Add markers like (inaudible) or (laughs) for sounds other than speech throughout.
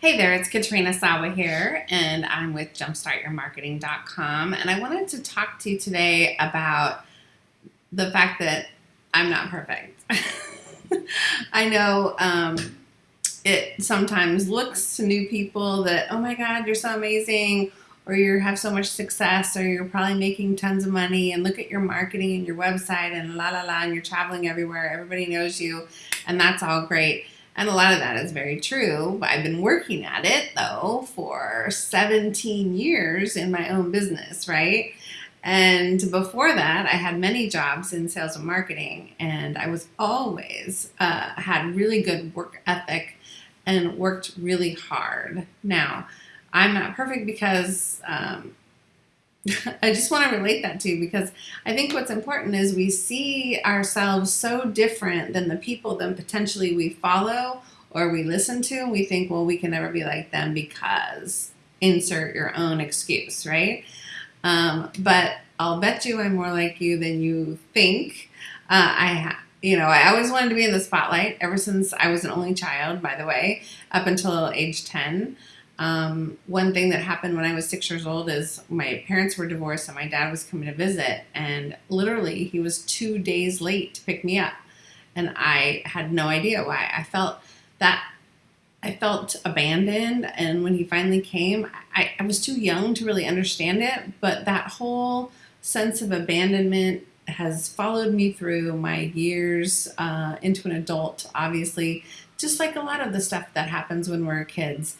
Hey there, it's Katrina Sawa here, and I'm with jumpstartyourmarketing.com. And I wanted to talk to you today about the fact that I'm not perfect. (laughs) I know um, it sometimes looks to new people that, oh my God, you're so amazing, or you have so much success, or you're probably making tons of money, and look at your marketing and your website, and la la la, and you're traveling everywhere, everybody knows you, and that's all great. And a lot of that is very true. I've been working at it though for 17 years in my own business, right? And before that, I had many jobs in sales and marketing, and I was always uh, had really good work ethic and worked really hard. Now, I'm not perfect because um, (laughs) I just want to relate that to you because I think what's important is we see ourselves so different than the people that potentially we follow or we listen to. And we think, well, we can never be like them because insert your own excuse, right? Um, but I'll bet you I'm more like you than you think. Uh, I you know, I always wanted to be in the spotlight ever since I was an only child, by the way, up until age 10. Um, one thing that happened when I was six years old is my parents were divorced and my dad was coming to visit. And literally he was two days late to pick me up. And I had no idea why. I felt that I felt abandoned. And when he finally came, I, I was too young to really understand it, but that whole sense of abandonment has followed me through my years uh, into an adult, obviously, just like a lot of the stuff that happens when we're kids.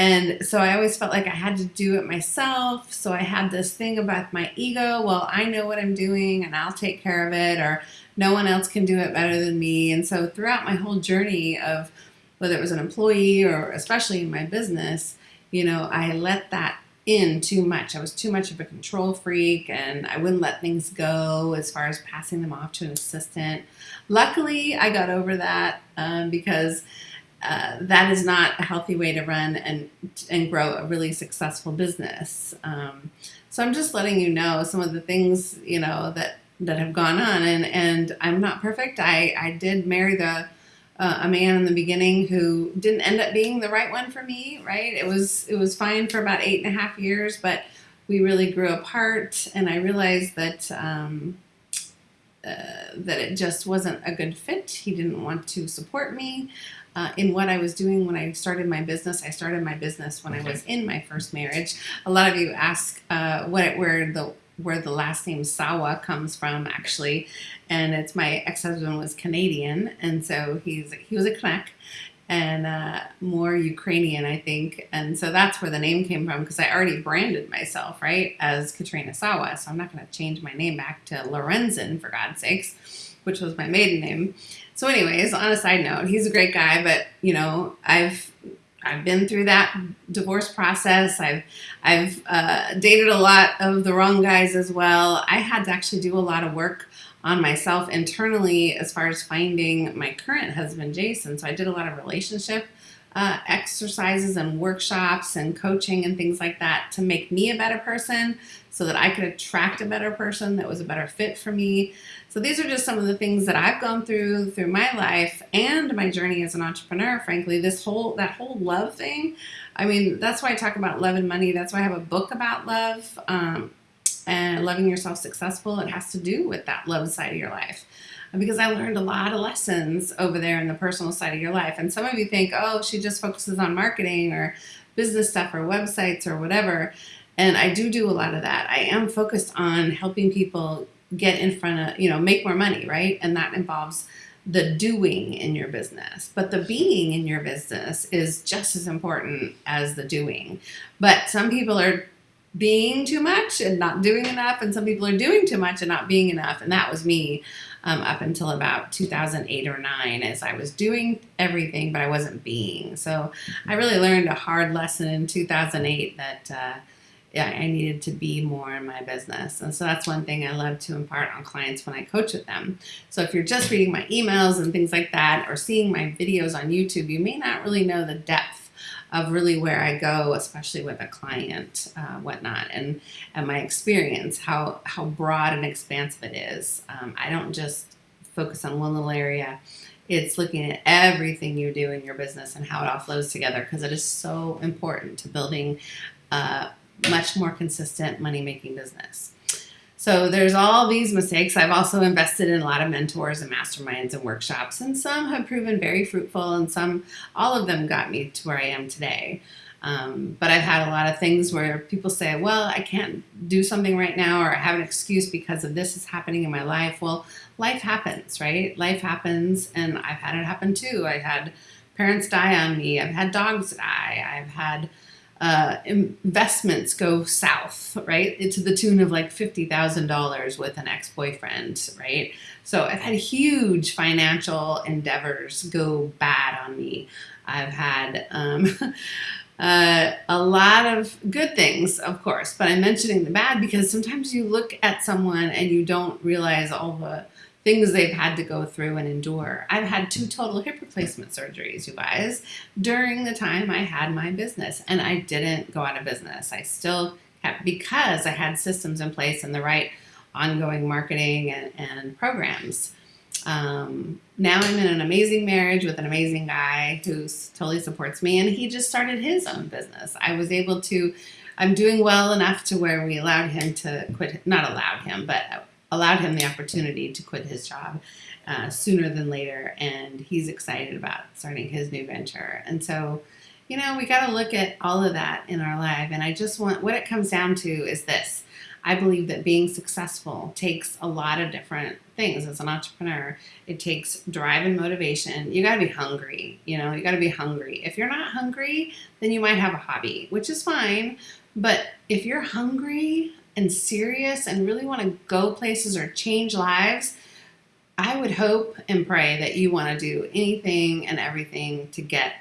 And so I always felt like I had to do it myself. So I had this thing about my ego. Well, I know what I'm doing and I'll take care of it, or no one else can do it better than me. And so throughout my whole journey of whether it was an employee or especially in my business, you know, I let that in too much. I was too much of a control freak and I wouldn't let things go as far as passing them off to an assistant. Luckily, I got over that um, because uh, that is not a healthy way to run and and grow a really successful business. Um, so I'm just letting you know some of the things you know that that have gone on, and and I'm not perfect. I I did marry the uh, a man in the beginning who didn't end up being the right one for me. Right? It was it was fine for about eight and a half years, but we really grew apart, and I realized that. Um, uh, that it just wasn't a good fit. He didn't want to support me uh, in what I was doing when I started my business. I started my business when I was in my first marriage. A lot of you ask uh, what where the where the last name Sawa comes from, actually, and it's my ex-husband was Canadian, and so he's he was a Canuck, and uh, more Ukrainian, I think. And so that's where the name came from because I already branded myself, right, as Katrina Sawa. So I'm not going to change my name back to Lorenzen, for God's sakes, which was my maiden name. So, anyways, on a side note, he's a great guy, but you know, I've I've been through that divorce process. I've I've uh, dated a lot of the wrong guys as well. I had to actually do a lot of work on myself internally as far as finding my current husband, Jason. So I did a lot of relationship uh, exercises and workshops and coaching and things like that to make me a better person so that I could attract a better person that was a better fit for me. So these are just some of the things that I've gone through through my life and my journey as an entrepreneur. Frankly, this whole that whole love thing. I mean, that's why I talk about love and money. That's why I have a book about love um, and loving yourself successful. It has to do with that love side of your life because I learned a lot of lessons over there in the personal side of your life. And some of you think, oh, she just focuses on marketing or business stuff or websites or whatever. And I do do a lot of that. I am focused on helping people get in front of, you know, make more money, right? And that involves the doing in your business. But the being in your business is just as important as the doing. But some people are being too much and not doing enough, and some people are doing too much and not being enough. And that was me um, up until about 2008 or 9 as I was doing everything, but I wasn't being. So I really learned a hard lesson in 2008 that. Uh, yeah, I needed to be more in my business. And so that's one thing I love to impart on clients when I coach with them. So if you're just reading my emails and things like that, or seeing my videos on YouTube, you may not really know the depth of really where I go, especially with a client, uh, whatnot, and and my experience, how how broad and expansive it is. Um, I don't just focus on one little area It's looking at everything you do in your business and how it all flows together because it is so important to building a much more consistent money making business. So there's all these mistakes. I've also invested in a lot of mentors and masterminds and workshops, and some have proven very fruitful, and some, all of them got me to where I am today. Um, but I've had a lot of things where people say, well, I can't do something right now, or I have an excuse because of this is happening in my life. Well, life happens, right? Life happens, and I've had it happen too. I had parents die on me, I've had dogs die, I've had uh, investments go south, right? To the tune of like $50,000 with an ex boyfriend, right? So I've had huge financial endeavors go bad on me. I've had um, (laughs) Uh, a lot of good things, of course, but I'm mentioning the bad because sometimes you look at someone and you don't realize all the things they've had to go through and endure. I've had two total hip replacement surgeries, you guys, during the time I had my business, and I didn't go out of business. I still kept because I had systems in place and the right ongoing marketing and, and programs. Um, now I'm in an amazing marriage with an amazing guy who totally supports me, and he just started his own business. I was able to, I'm doing well enough to where we allowed him to quit, not allowed him, but allowed him the opportunity to quit his job uh, sooner than later, and he's excited about starting his new venture. And so, you know, we got to look at all of that in our life, and I just want what it comes down to is this I believe that being successful takes a lot of different things as an entrepreneur. It takes drive and motivation. You got to be hungry, you know, you got to be hungry. If you're not hungry, then you might have a hobby, which is fine. But if you're hungry and serious and really want to go places or change lives, I would hope and pray that you want to do anything and everything to get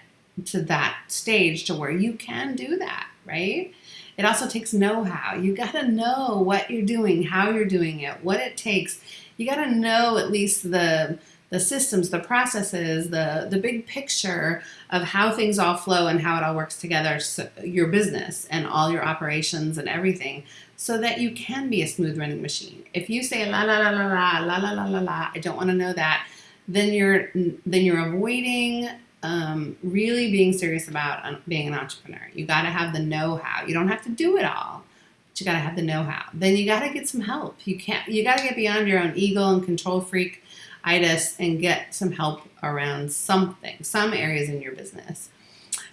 to that stage to where you can do that, right? It also takes know-how. You got to know what you're doing, how you're doing it, what it takes. You got to know at least the the systems, the processes, the the big picture of how things all flow and how it all works together, so your business and all your operations and everything, so that you can be a smooth running machine. If you say la la la la la la la la la la, I don't want to know that, then you're then you're avoiding um, really being serious about being an entrepreneur. You got to have the know-how. You don't have to do it all, but you got to have the know-how. Then you got to get some help. You can't. You got to get beyond your own ego and control freak itis and get some help around something, some areas in your business.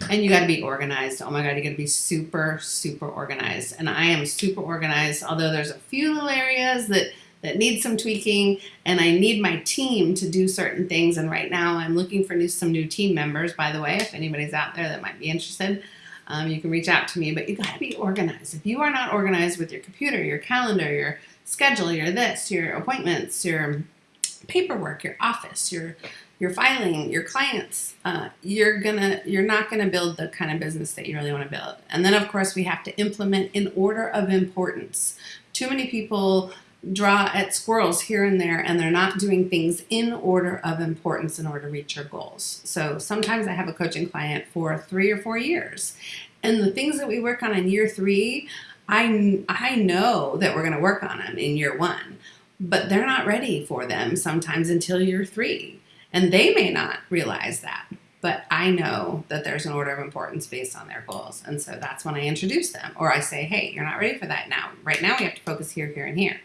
And you got to be organized. Oh my God, you got to be super, super organized. And I am super organized, although there's a few little areas that that need some tweaking and I need my team to do certain things. And right now I'm looking for new, some new team members, by the way, if anybody's out there that might be interested, um, you can reach out to me, but you gotta be organized. If you are not organized with your computer, your calendar, your schedule, your this, your appointments, your paperwork, your office, your your filing, your clients, uh, you're gonna you're not gonna build the kind of business that you really want to build. And then of course we have to implement in order of importance. Too many people draw at squirrels here and there and they're not doing things in order of importance in order to reach your goals. So sometimes I have a coaching client for three or four years and the things that we work on in year three, I, I know that we're to work on them in year one, but they're not ready for them sometimes until you're three. And they may not realize that, but I know that there's an order of importance based on their goals. And so that's when I introduce them or I say, hey, you're not ready for that now. Right now we have to focus here, here, and here.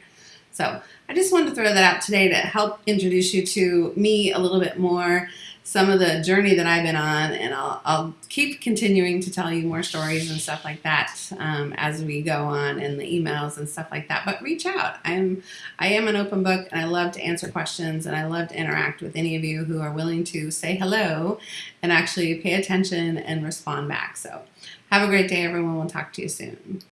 So I just wanted to throw that out today to help introduce you to me a little bit more, some of the journey that I've been on, and I'll, I'll keep continuing to tell you more stories and stuff like that um, as we go on in the emails and stuff like that. But reach out. I'm I am an open book, and I love to answer questions, and I love to interact with any of you who are willing to say hello and actually pay attention and respond back. So have a great day, everyone. We'll talk to you soon.